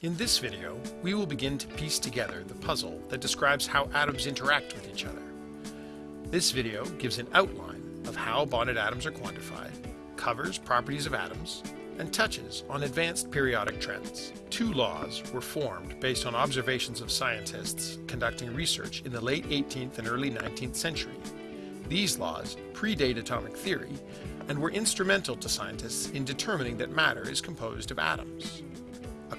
In this video, we will begin to piece together the puzzle that describes how atoms interact with each other. This video gives an outline of how bonded atoms are quantified, covers properties of atoms, and touches on advanced periodic trends. Two laws were formed based on observations of scientists conducting research in the late 18th and early 19th century. These laws predate atomic theory and were instrumental to scientists in determining that matter is composed of atoms.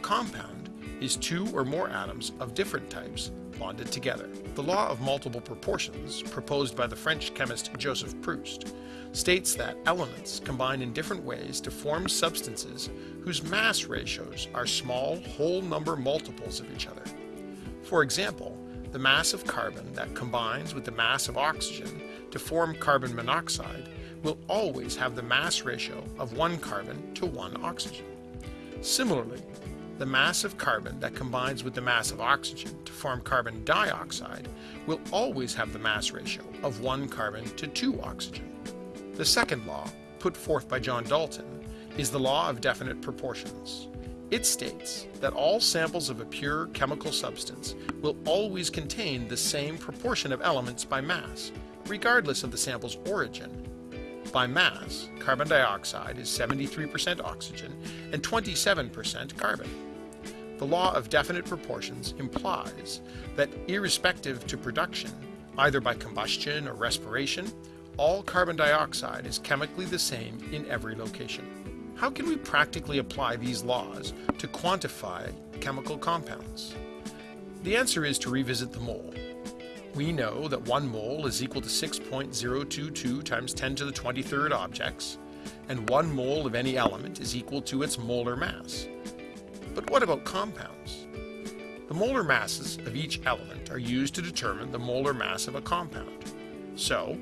Compound is two or more atoms of different types bonded together. The law of multiple proportions, proposed by the French chemist Joseph Proust, states that elements combine in different ways to form substances whose mass ratios are small whole number multiples of each other. For example, the mass of carbon that combines with the mass of oxygen to form carbon monoxide will always have the mass ratio of one carbon to one oxygen. Similarly, the mass of carbon that combines with the mass of oxygen to form carbon dioxide will always have the mass ratio of one carbon to two oxygen. The second law, put forth by John Dalton, is the law of definite proportions. It states that all samples of a pure chemical substance will always contain the same proportion of elements by mass, regardless of the sample's origin. By mass, carbon dioxide is 73% oxygen and 27% carbon. The law of definite proportions implies that irrespective to production, either by combustion or respiration, all carbon dioxide is chemically the same in every location. How can we practically apply these laws to quantify chemical compounds? The answer is to revisit the mole. We know that one mole is equal to 6.022 times 10 to the 23rd objects, and one mole of any element is equal to its molar mass. But what about compounds? The molar masses of each element are used to determine the molar mass of a compound. So,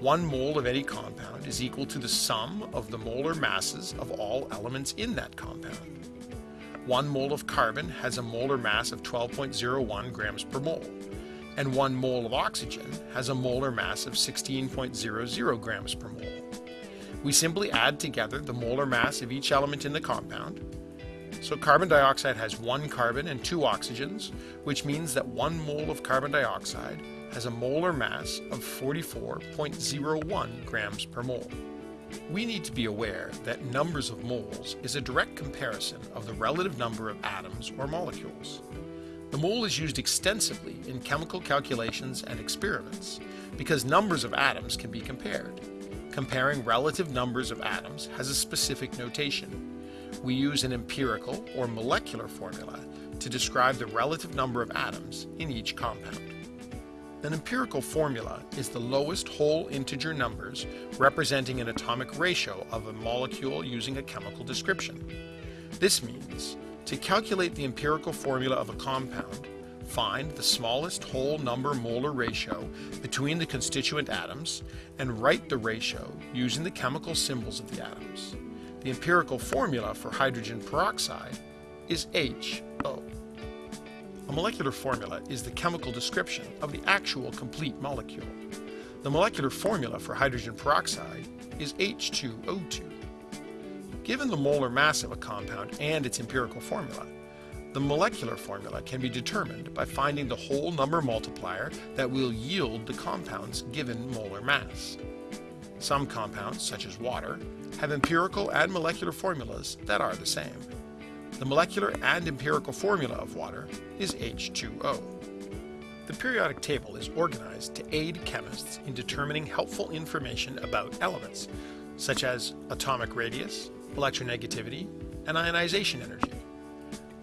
one mole of any compound is equal to the sum of the molar masses of all elements in that compound. One mole of carbon has a molar mass of 12.01 grams per mole, and one mole of oxygen has a molar mass of 16.00 grams per mole. We simply add together the molar mass of each element in the compound, so carbon dioxide has one carbon and two oxygens, which means that one mole of carbon dioxide has a molar mass of 44.01 grams per mole. We need to be aware that numbers of moles is a direct comparison of the relative number of atoms or molecules. The mole is used extensively in chemical calculations and experiments because numbers of atoms can be compared. Comparing relative numbers of atoms has a specific notation, we use an empirical or molecular formula to describe the relative number of atoms in each compound. An empirical formula is the lowest whole integer numbers representing an atomic ratio of a molecule using a chemical description. This means to calculate the empirical formula of a compound, find the smallest whole number molar ratio between the constituent atoms and write the ratio using the chemical symbols of the atoms. The empirical formula for hydrogen peroxide is HO. A molecular formula is the chemical description of the actual complete molecule. The molecular formula for hydrogen peroxide is H2O2. Given the molar mass of a compound and its empirical formula, the molecular formula can be determined by finding the whole number multiplier that will yield the compound's given molar mass. Some compounds, such as water, have empirical and molecular formulas that are the same. The molecular and empirical formula of water is H2O. The periodic table is organized to aid chemists in determining helpful information about elements, such as atomic radius, electronegativity, and ionization energy.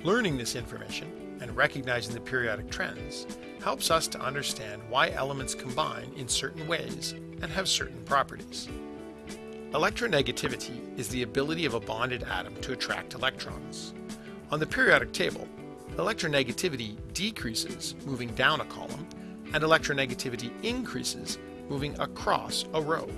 Learning this information and recognizing the periodic trends helps us to understand why elements combine in certain ways and have certain properties. Electronegativity is the ability of a bonded atom to attract electrons. On the periodic table, electronegativity decreases moving down a column, and electronegativity increases moving across a row.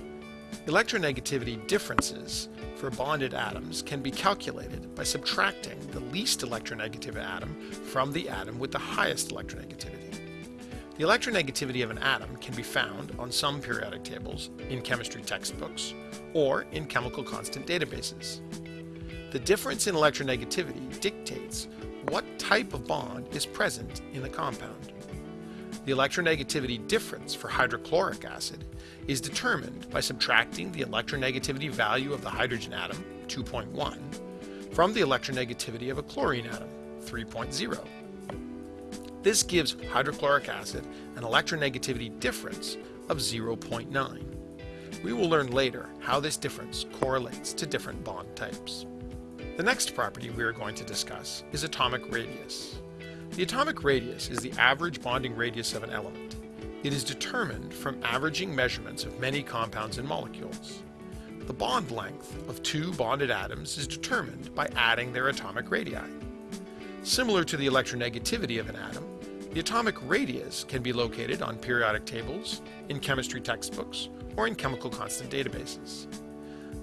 Electronegativity differences for bonded atoms can be calculated by subtracting the least electronegative atom from the atom with the highest electronegativity. The electronegativity of an atom can be found on some periodic tables in chemistry textbooks or in chemical constant databases. The difference in electronegativity dictates what type of bond is present in the compound. The electronegativity difference for hydrochloric acid is determined by subtracting the electronegativity value of the hydrogen atom, 2.1, from the electronegativity of a chlorine atom, 3.0. This gives hydrochloric acid an electronegativity difference of 0.9. We will learn later how this difference correlates to different bond types. The next property we are going to discuss is atomic radius. The atomic radius is the average bonding radius of an element. It is determined from averaging measurements of many compounds and molecules. The bond length of two bonded atoms is determined by adding their atomic radii. Similar to the electronegativity of an atom, the atomic radius can be located on periodic tables, in chemistry textbooks, or in chemical constant databases.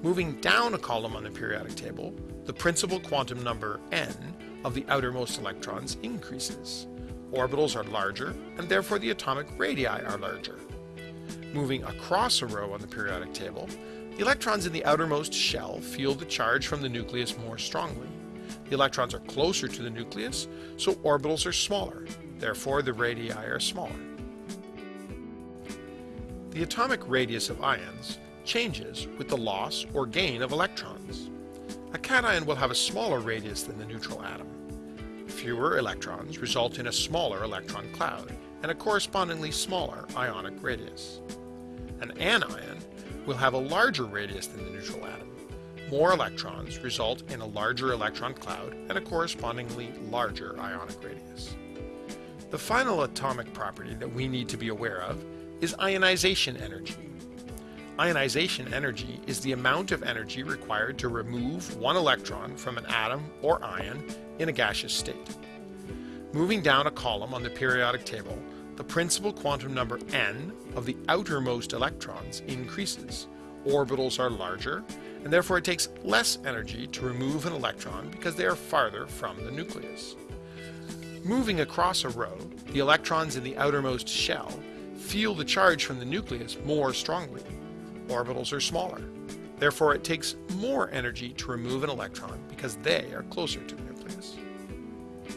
Moving down a column on the periodic table, the principal quantum number n of the outermost electrons increases. Orbitals are larger, and therefore the atomic radii are larger. Moving across a row on the periodic table, the electrons in the outermost shell feel the charge from the nucleus more strongly. The electrons are closer to the nucleus, so orbitals are smaller. Therefore, the radii are smaller. The atomic radius of ions changes with the loss or gain of electrons. A cation will have a smaller radius than the neutral atom. Fewer electrons result in a smaller electron cloud and a correspondingly smaller ionic radius. An anion will have a larger radius than the neutral atom. More electrons result in a larger electron cloud and a correspondingly larger ionic radius. The final atomic property that we need to be aware of is ionization energy. Ionization energy is the amount of energy required to remove one electron from an atom or ion in a gaseous state. Moving down a column on the periodic table, the principal quantum number n of the outermost electrons increases. Orbitals are larger, and therefore it takes less energy to remove an electron because they are farther from the nucleus. Moving across a row, the electrons in the outermost shell feel the charge from the nucleus more strongly orbitals are smaller. Therefore, it takes more energy to remove an electron because they are closer to the nucleus.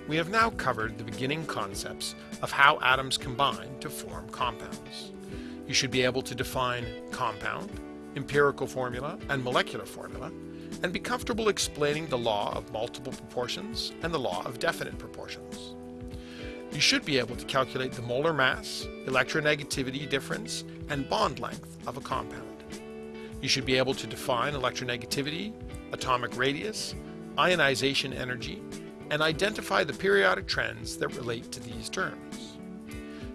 We have now covered the beginning concepts of how atoms combine to form compounds. You should be able to define compound, empirical formula, and molecular formula, and be comfortable explaining the law of multiple proportions and the law of definite proportions. You should be able to calculate the molar mass, electronegativity difference, and bond length of a compound. You should be able to define electronegativity, atomic radius, ionization energy, and identify the periodic trends that relate to these terms.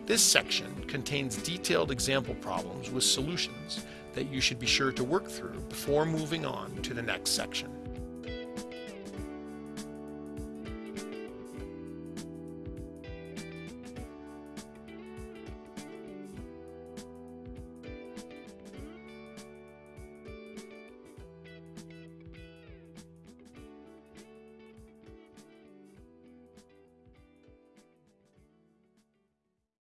This section contains detailed example problems with solutions that you should be sure to work through before moving on to the next section.